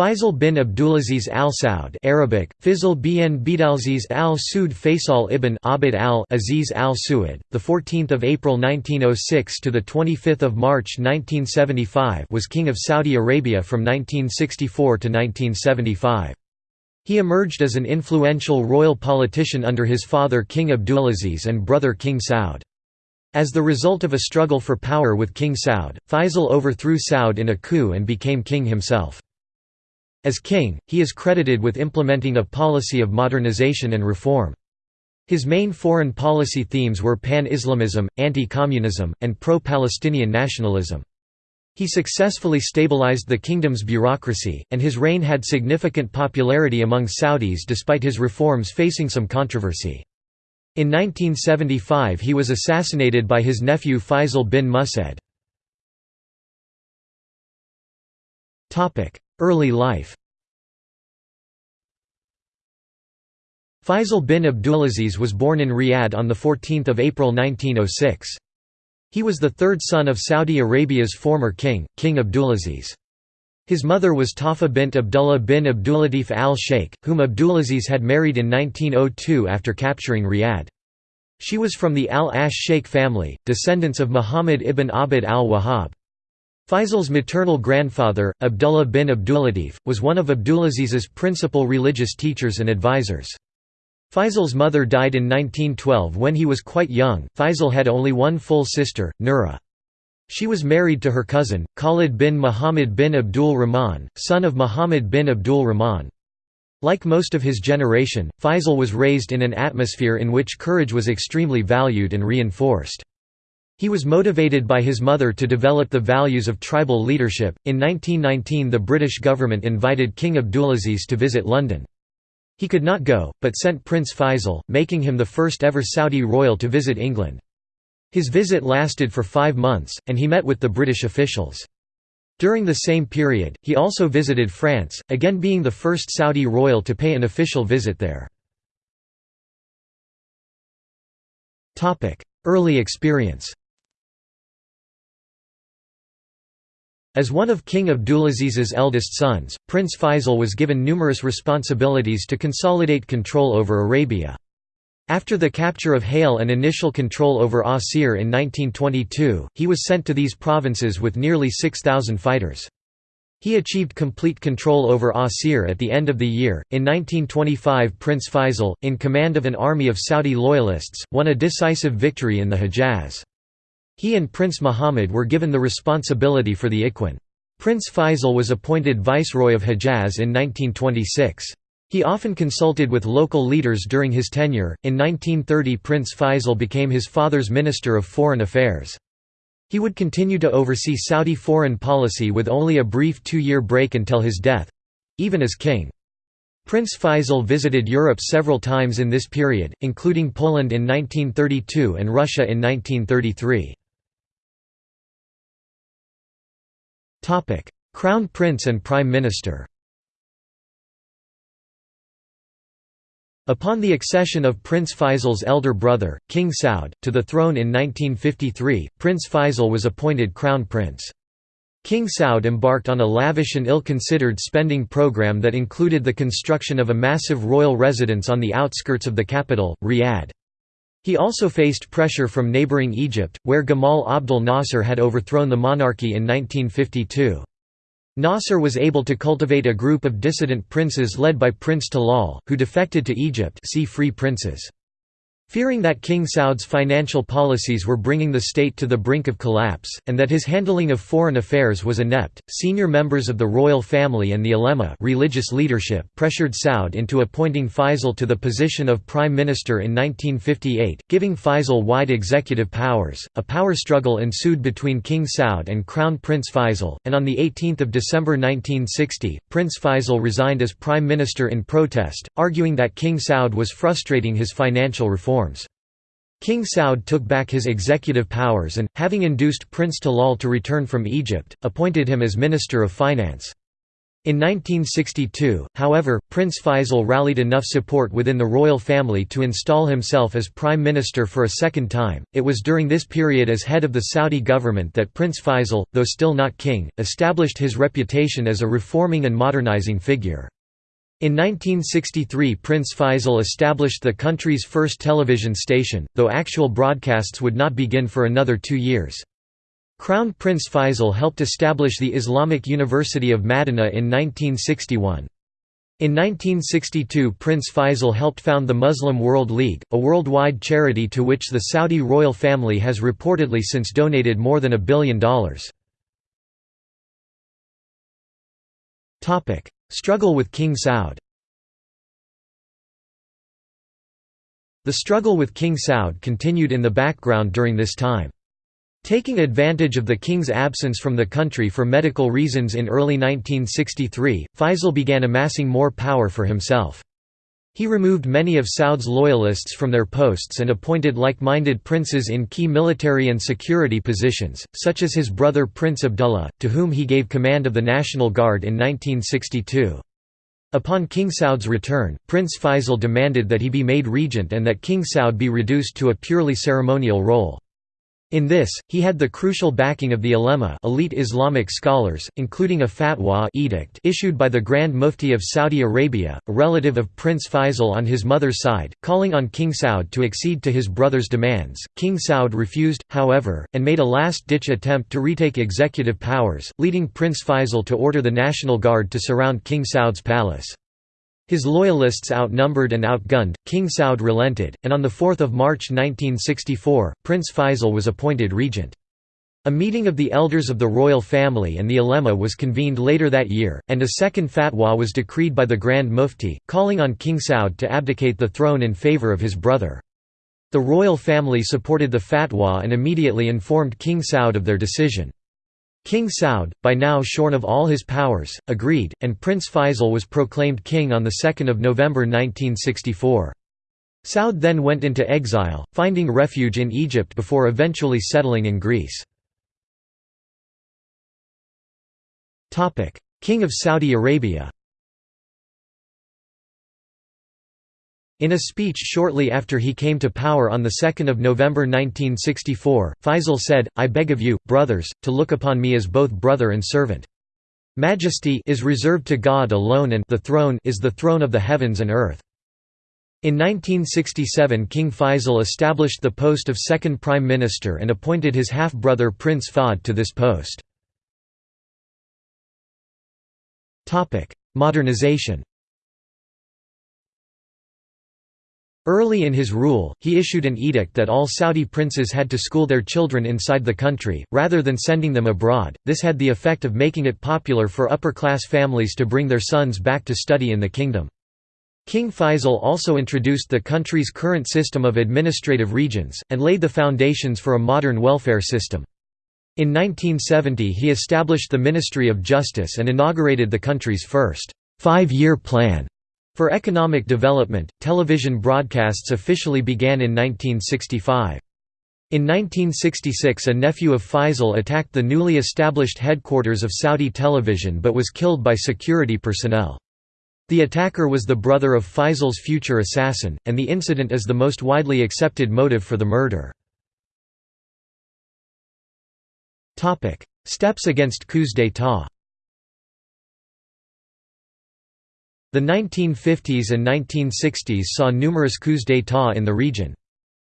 Faisal bin Abdulaziz al Saud Arabic, Fizl bin Bidalziz al Saud Faisal ibn Abd al-Aziz al Suud, the 14th of April 1906 to the 25th of March 1975 was king of Saudi Arabia from 1964 to 1975. He emerged as an influential royal politician under his father King Abdulaziz and brother King Saud. As the result of a struggle for power with King Saud, Faisal overthrew Saud in a coup and became king himself. As king, he is credited with implementing a policy of modernization and reform. His main foreign policy themes were pan-Islamism, anti-communism, and pro-Palestinian nationalism. He successfully stabilized the kingdom's bureaucracy, and his reign had significant popularity among Saudis despite his reforms facing some controversy. In 1975 he was assassinated by his nephew Faisal bin Musaid. Early life Faisal bin Abdulaziz was born in Riyadh on 14 April 1906. He was the third son of Saudi Arabia's former king, King Abdulaziz. His mother was Tarfa bint Abdullah bin Abdulatif al-Sheikh, whom Abdulaziz had married in 1902 after capturing Riyadh. She was from the al-Ash Sheikh family, descendants of Muhammad ibn Abd al-Wahhab. Faisal's maternal grandfather, Abdullah bin Abdulatif, was one of Abdulaziz's principal religious teachers and advisors. Faisal's mother died in 1912 when he was quite young. Faisal had only one full sister, Nura. She was married to her cousin, Khalid bin Muhammad bin Abdul Rahman, son of Muhammad bin Abdul Rahman. Like most of his generation, Faisal was raised in an atmosphere in which courage was extremely valued and reinforced. He was motivated by his mother to develop the values of tribal leadership. In 1919, the British government invited King Abdulaziz to visit London. He could not go, but sent Prince Faisal, making him the first ever Saudi royal to visit England. His visit lasted for five months, and he met with the British officials. During the same period, he also visited France, again being the first Saudi royal to pay an official visit there. Early experience As one of King Abdulaziz's eldest sons, Prince Faisal was given numerous responsibilities to consolidate control over Arabia. After the capture of Ha'il and initial control over Asir in 1922, he was sent to these provinces with nearly 6,000 fighters. He achieved complete control over Asir at the end of the year. In 1925, Prince Faisal, in command of an army of Saudi loyalists, won a decisive victory in the Hejaz. He and Prince Muhammad were given the responsibility for the Ikhwan. Prince Faisal was appointed Viceroy of Hejaz in 1926. He often consulted with local leaders during his tenure. In 1930, Prince Faisal became his father's Minister of Foreign Affairs. He would continue to oversee Saudi foreign policy with only a brief two year break until his death even as king. Prince Faisal visited Europe several times in this period, including Poland in 1932 and Russia in 1933. Crown Prince and Prime Minister Upon the accession of Prince Faisal's elder brother, King Saud, to the throne in 1953, Prince Faisal was appointed Crown Prince. King Saud embarked on a lavish and ill-considered spending program that included the construction of a massive royal residence on the outskirts of the capital, Riyadh. He also faced pressure from neighboring Egypt, where Gamal Abdel Nasser had overthrown the monarchy in 1952. Nasser was able to cultivate a group of dissident princes led by Prince Talal, who defected to Egypt see Free Princes. Fearing that King Saud's financial policies were bringing the state to the brink of collapse, and that his handling of foreign affairs was inept, senior members of the royal family and the ulema religious leadership pressured Saud into appointing Faisal to the position of prime minister in 1958, giving Faisal wide executive powers. A power struggle ensued between King Saud and Crown Prince Faisal, and on 18 December 1960, Prince Faisal resigned as prime minister in protest, arguing that King Saud was frustrating his financial reform reforms. King Saud took back his executive powers and, having induced Prince Talal to return from Egypt, appointed him as Minister of Finance. In 1962, however, Prince Faisal rallied enough support within the royal family to install himself as prime minister for a second time. It was during this period as head of the Saudi government that Prince Faisal, though still not king, established his reputation as a reforming and modernizing figure. In 1963 Prince Faisal established the country's first television station, though actual broadcasts would not begin for another two years. Crown Prince Faisal helped establish the Islamic University of Madinah in 1961. In 1962 Prince Faisal helped found the Muslim World League, a worldwide charity to which the Saudi royal family has reportedly since donated more than a billion dollars. Struggle with King Saud The struggle with King Saud continued in the background during this time. Taking advantage of the king's absence from the country for medical reasons in early 1963, Faisal began amassing more power for himself. He removed many of Saud's loyalists from their posts and appointed like-minded princes in key military and security positions, such as his brother Prince Abdullah, to whom he gave command of the National Guard in 1962. Upon King Saud's return, Prince Faisal demanded that he be made regent and that King Saud be reduced to a purely ceremonial role. In this, he had the crucial backing of the ulema elite Islamic scholars, including a fatwa edict issued by the Grand Mufti of Saudi Arabia, a relative of Prince Faisal on his mother's side, calling on King Saud to accede to his brother's demands. King Saud refused, however, and made a last-ditch attempt to retake executive powers, leading Prince Faisal to order the National Guard to surround King Saud's palace. His loyalists outnumbered and outgunned, King Saud relented, and on 4 March 1964, Prince Faisal was appointed regent. A meeting of the elders of the royal family and the ulema was convened later that year, and a second fatwa was decreed by the Grand Mufti, calling on King Saud to abdicate the throne in favour of his brother. The royal family supported the fatwa and immediately informed King Saud of their decision. King Saud, by now shorn of all his powers, agreed, and Prince Faisal was proclaimed king on 2 November 1964. Saud then went into exile, finding refuge in Egypt before eventually settling in Greece. King of Saudi Arabia In a speech shortly after he came to power on 2 November 1964, Faisal said, I beg of you, brothers, to look upon me as both brother and servant. Majesty is reserved to God alone and the throne is the throne of the heavens and earth. In 1967 King Faisal established the post of second prime minister and appointed his half-brother Prince Fahd to this post. Modernization Early in his rule, he issued an edict that all Saudi princes had to school their children inside the country, rather than sending them abroad. This had the effect of making it popular for upper-class families to bring their sons back to study in the kingdom. King Faisal also introduced the country's current system of administrative regions, and laid the foundations for a modern welfare system. In 1970 he established the Ministry of Justice and inaugurated the country's first five-year plan for economic development, television broadcasts officially began in 1965. In 1966 a nephew of Faisal attacked the newly established headquarters of Saudi television but was killed by security personnel. The attacker was the brother of Faisal's future assassin, and the incident is the most widely accepted motive for the murder. Steps against coups d'état The 1950s and 1960s saw numerous coups d'état in the region.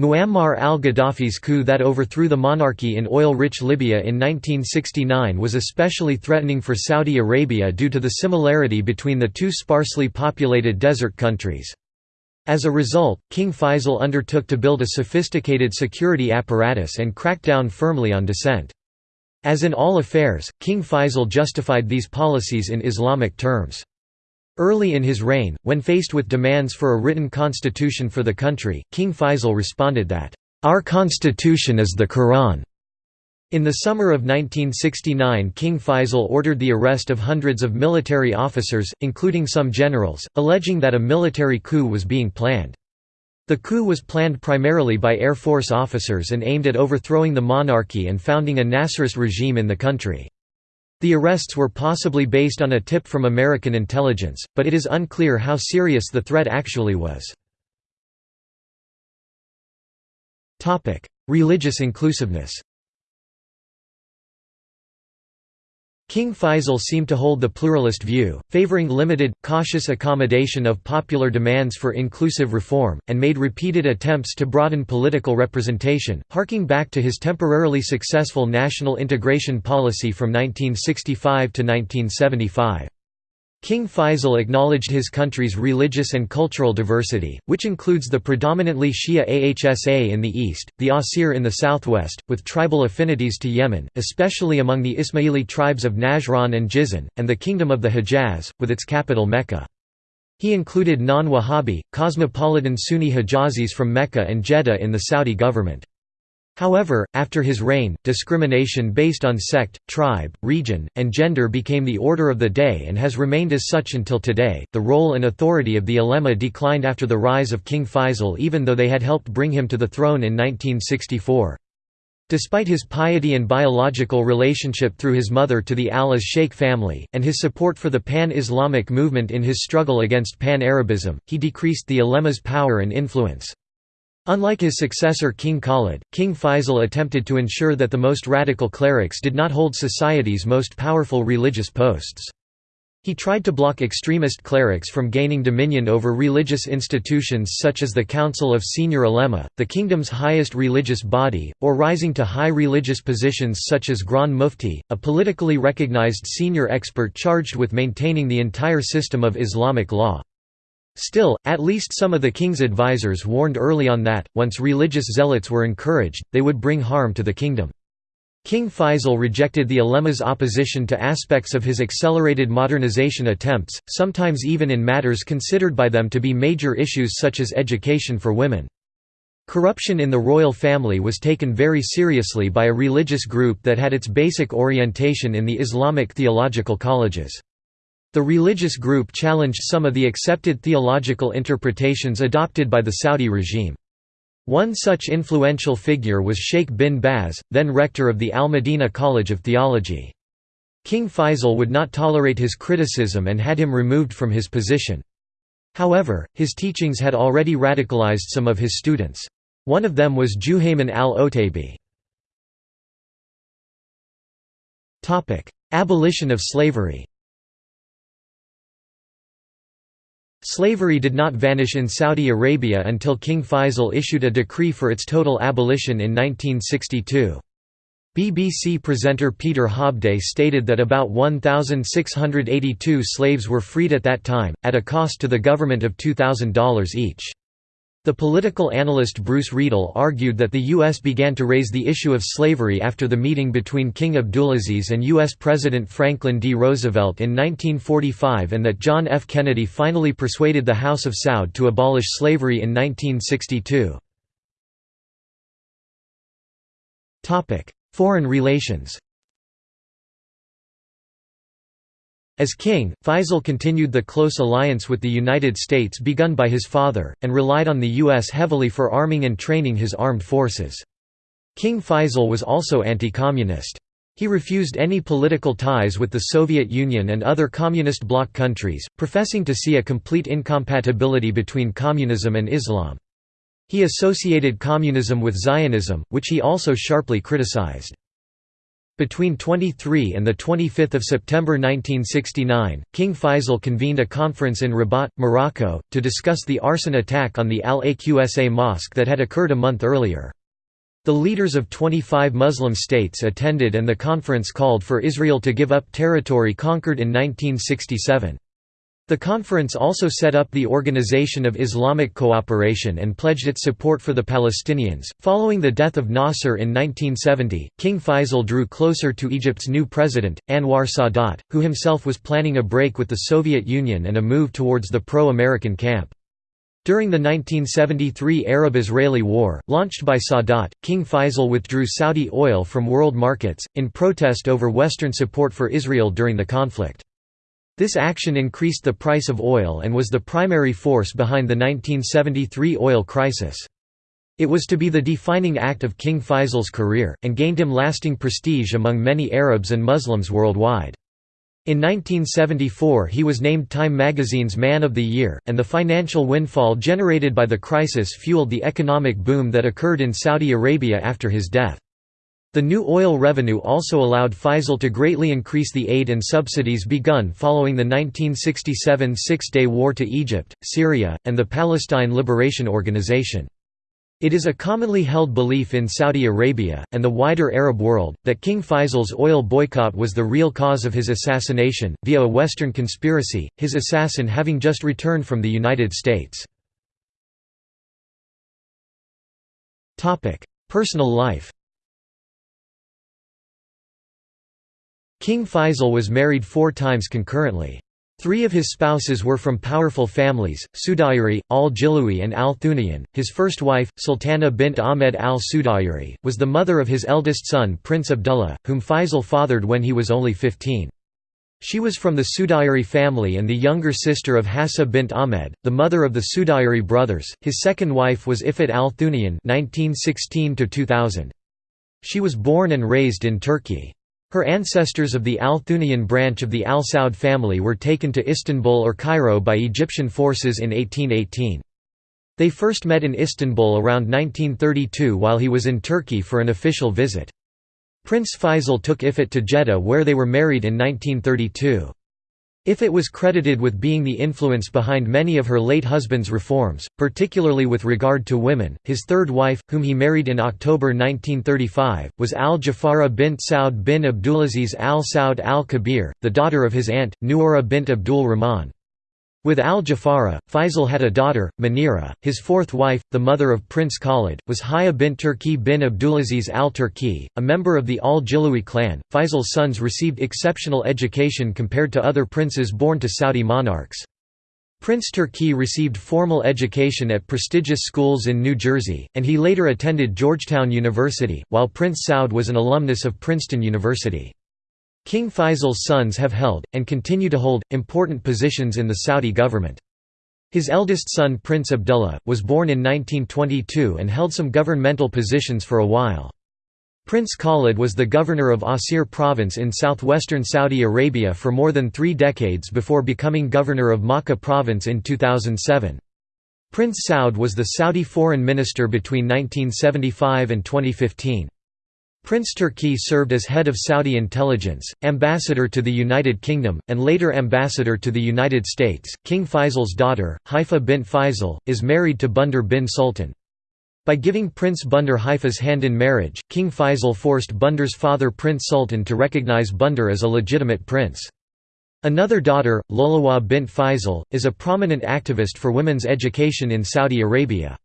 Muammar al-Gaddafi's coup that overthrew the monarchy in oil-rich Libya in 1969 was especially threatening for Saudi Arabia due to the similarity between the two sparsely populated desert countries. As a result, King Faisal undertook to build a sophisticated security apparatus and crack down firmly on dissent. As in all affairs, King Faisal justified these policies in Islamic terms. Early in his reign, when faced with demands for a written constitution for the country, King Faisal responded that, "...our constitution is the Quran." In the summer of 1969 King Faisal ordered the arrest of hundreds of military officers, including some generals, alleging that a military coup was being planned. The coup was planned primarily by Air Force officers and aimed at overthrowing the monarchy and founding a Nasserist regime in the country. The arrests were possibly based on a tip from American intelligence, but it is unclear how serious the threat actually was. Religious inclusiveness King Faisal seemed to hold the pluralist view, favoring limited, cautious accommodation of popular demands for inclusive reform, and made repeated attempts to broaden political representation, harking back to his temporarily successful national integration policy from 1965 to 1975. King Faisal acknowledged his country's religious and cultural diversity, which includes the predominantly Shia Ahsa in the east, the Asir in the southwest, with tribal affinities to Yemen, especially among the Ismaili tribes of Najran and Jizan, and the Kingdom of the Hejaz, with its capital Mecca. He included non-Wahhabi, cosmopolitan Sunni Hejazis from Mecca and Jeddah in the Saudi government. However, after his reign, discrimination based on sect, tribe, region, and gender became the order of the day and has remained as such until today. The role and authority of the ulema declined after the rise of King Faisal, even though they had helped bring him to the throne in 1964. Despite his piety and biological relationship through his mother to the Al Sheikh family, and his support for the pan-Islamic movement in his struggle against pan-Arabism, he decreased the ulema's power and influence. Unlike his successor King Khalid, King Faisal attempted to ensure that the most radical clerics did not hold society's most powerful religious posts. He tried to block extremist clerics from gaining dominion over religious institutions such as the Council of Senior Ulema, the kingdom's highest religious body, or rising to high religious positions such as Grand Mufti, a politically recognized senior expert charged with maintaining the entire system of Islamic law. Still, at least some of the king's advisers warned early on that, once religious zealots were encouraged, they would bring harm to the kingdom. King Faisal rejected the ulema's opposition to aspects of his accelerated modernization attempts, sometimes even in matters considered by them to be major issues such as education for women. Corruption in the royal family was taken very seriously by a religious group that had its basic orientation in the Islamic theological colleges. The religious group challenged some of the accepted theological interpretations adopted by the Saudi regime. One such influential figure was Sheikh bin Baz, then rector of the Al-Madinah College of Theology. King Faisal would not tolerate his criticism and had him removed from his position. However, his teachings had already radicalized some of his students. One of them was Juhayman al-Otaybi. Abolition of slavery Slavery did not vanish in Saudi Arabia until King Faisal issued a decree for its total abolition in 1962. BBC presenter Peter Hobday stated that about 1,682 slaves were freed at that time, at a cost to the government of $2,000 each. The political analyst Bruce Riedel argued that the U.S. began to raise the issue of slavery after the meeting between King Abdulaziz and U.S. President Franklin D. Roosevelt in 1945 and that John F. Kennedy finally persuaded the House of Saud to abolish slavery in 1962. Foreign relations As king, Faisal continued the close alliance with the United States begun by his father, and relied on the U.S. heavily for arming and training his armed forces. King Faisal was also anti-communist. He refused any political ties with the Soviet Union and other communist bloc countries, professing to see a complete incompatibility between communism and Islam. He associated communism with Zionism, which he also sharply criticized. Between 23 and 25 September 1969, King Faisal convened a conference in Rabat, Morocco, to discuss the arson attack on the Al-Aqsa mosque that had occurred a month earlier. The leaders of 25 Muslim states attended and the conference called for Israel to give up territory conquered in 1967. The conference also set up the Organization of Islamic Cooperation and pledged its support for the Palestinians. Following the death of Nasser in 1970, King Faisal drew closer to Egypt's new president, Anwar Sadat, who himself was planning a break with the Soviet Union and a move towards the pro American camp. During the 1973 Arab-Israeli War, launched by Sadat, King Faisal withdrew Saudi oil from world markets, in protest over Western support for Israel during the conflict. This action increased the price of oil and was the primary force behind the 1973 oil crisis. It was to be the defining act of King Faisal's career, and gained him lasting prestige among many Arabs and Muslims worldwide. In 1974 he was named Time magazine's Man of the Year, and the financial windfall generated by the crisis fueled the economic boom that occurred in Saudi Arabia after his death. The new oil revenue also allowed Faisal to greatly increase the aid and subsidies begun following the 1967 Six-Day War to Egypt, Syria, and the Palestine Liberation Organization. It is a commonly held belief in Saudi Arabia, and the wider Arab world, that King Faisal's oil boycott was the real cause of his assassination, via a Western conspiracy, his assassin having just returned from the United States. Personal life King Faisal was married four times concurrently. Three of his spouses were from powerful families, Sudayri, al-Jilawi and al-Thuniyan. His first wife, Sultana bint Ahmed al-Sudayri, was the mother of his eldest son Prince Abdullah, whom Faisal fathered when he was only 15. She was from the Sudayri family and the younger sister of Hassa bint Ahmed, the mother of the Sudayri brothers. His second wife was Ifat al-Thuniyan (1916–2000). She was born and raised in Turkey. Her ancestors of the Al-Thuniyan branch of the Al Saud family were taken to Istanbul or Cairo by Egyptian forces in 1818. They first met in Istanbul around 1932 while he was in Turkey for an official visit. Prince Faisal took Ifat to Jeddah where they were married in 1932. Ifat was credited with being the influence behind many of her late husband's reforms, particularly with regard to women. His third wife, whom he married in October 1935, was Al Jawhara bint Saud bin Abdulaziz al Saud al Kabir, the daughter of his aunt, Nuura bint Abdul Rahman. With al-Jawhara, Faisal had a daughter, Manira. His fourth wife, the mother of Prince Khalid, was Haya bint Turki bin Abdulaziz al-Turki, a member of the al-Jilawi clan. Faisal's sons received exceptional education compared to other princes born to Saudi monarchs. Prince Turki received formal education at prestigious schools in New Jersey, and he later attended Georgetown University, while Prince Saud was an alumnus of Princeton University. King Faisal's sons have held, and continue to hold, important positions in the Saudi government. His eldest son Prince Abdullah, was born in 1922 and held some governmental positions for a while. Prince Khalid was the governor of Asir province in southwestern Saudi Arabia for more than three decades before becoming governor of Makkah province in 2007. Prince Saud was the Saudi foreign minister between 1975 and 2015. Prince Turki served as head of Saudi intelligence, ambassador to the United Kingdom, and later ambassador to the United States. King Faisal's daughter, Haifa bint Faisal, is married to Bandar bin Sultan. By giving Prince Bandar Haifa's hand in marriage, King Faisal forced Bandar's father Prince Sultan to recognize Bandar as a legitimate prince. Another daughter, Lolawa bint Faisal, is a prominent activist for women's education in Saudi Arabia.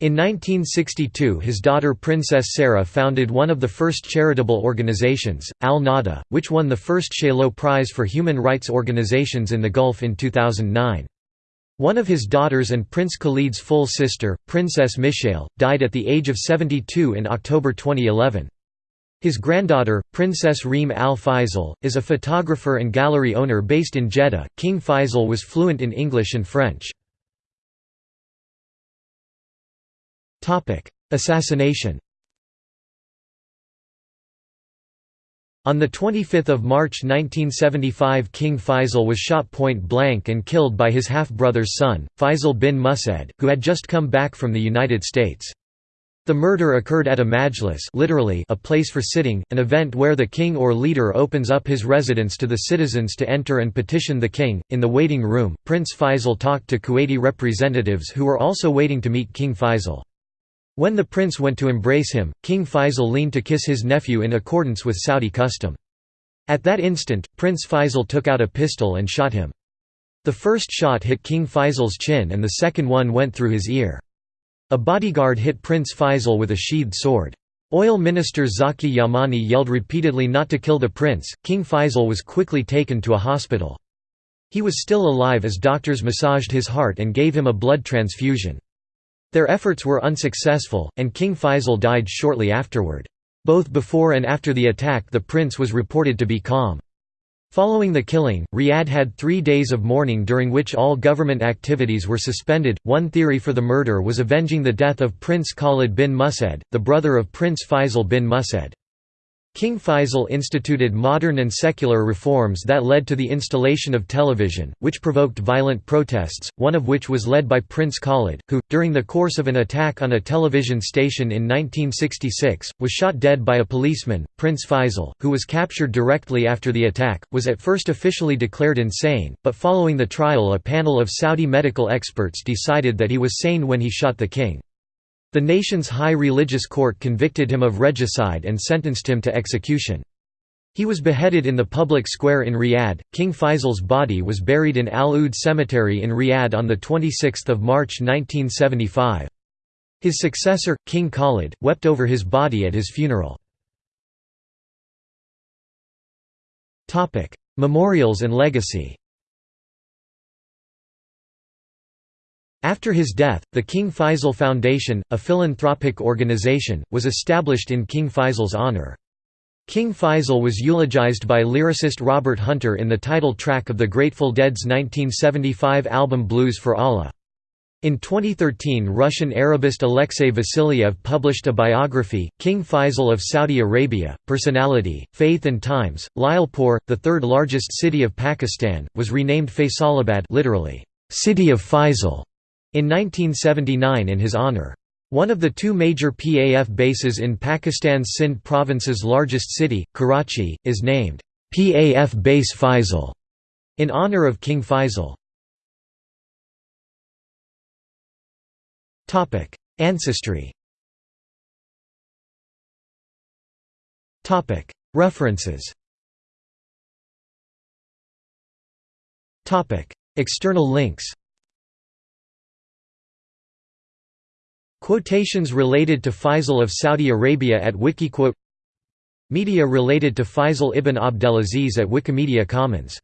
In 1962 his daughter Princess Sarah founded one of the first charitable organizations, Al-Nada, which won the first Chaillot Prize for Human Rights Organizations in the Gulf in 2009. One of his daughters and Prince Khalid's full sister, Princess Mishael, died at the age of 72 in October 2011. His granddaughter, Princess Reem Al Faisal, is a photographer and gallery owner based in Jeddah. King Faisal was fluent in English and French. Assassination On 25 March 1975 King Faisal was shot point-blank and killed by his half-brother's son, Faisal bin Musaid, who had just come back from the United States. The murder occurred at a majlis literally a place for sitting, an event where the king or leader opens up his residence to the citizens to enter and petition the king. In the waiting room, Prince Faisal talked to Kuwaiti representatives who were also waiting to meet King Faisal. When the prince went to embrace him, King Faisal leaned to kiss his nephew in accordance with Saudi custom. At that instant, Prince Faisal took out a pistol and shot him. The first shot hit King Faisal's chin and the second one went through his ear. A bodyguard hit Prince Faisal with a sheathed sword. Oil minister Zaki Yamani yelled repeatedly not to kill the prince. King Faisal was quickly taken to a hospital. He was still alive as doctors massaged his heart and gave him a blood transfusion. Their efforts were unsuccessful, and King Faisal died shortly afterward. Both before and after the attack the prince was reported to be calm. Following the killing, Riyadh had three days of mourning during which all government activities were suspended. One theory for the murder was avenging the death of Prince Khalid bin Musaid, the brother of Prince Faisal bin Musaid. King Faisal instituted modern and secular reforms that led to the installation of television, which provoked violent protests, one of which was led by Prince Khalid, who, during the course of an attack on a television station in 1966, was shot dead by a policeman. Prince Faisal, who was captured directly after the attack, was at first officially declared insane, but following the trial a panel of Saudi medical experts decided that he was sane when he shot the king. The nation's high religious court convicted him of regicide and sentenced him to execution. He was beheaded in the public square in Riyadh. King Faisal's body was buried in Al Oud Cemetery in Riyadh on 26 March 1975. His successor, King Khalid, wept over his body at his funeral. Memorials and legacy After his death, the King Faisal Foundation, a philanthropic organization, was established in King Faisal's honor. King Faisal was eulogized by lyricist Robert Hunter in the title track of the Grateful Dead's 1975 album Blues for Allah. In 2013 Russian Arabist Alexei Vasilyev published a biography, King Faisal of Saudi Arabia, Personality, Faith and Times. Lyallpur, the third largest city of Pakistan, was renamed Faisalabad literally, City of Faisal, in 1979 in his honor. One of the two major PAF bases in Pakistan's Sindh province's largest city, Karachi, is named PAF Base Faisal in honor of King Faisal. Topic: Ancestry. Topic: References. Topic: External links. Quotations related to Faisal of Saudi Arabia at Wikiquote. Media related to Faisal ibn Abdelaziz at Wikimedia Commons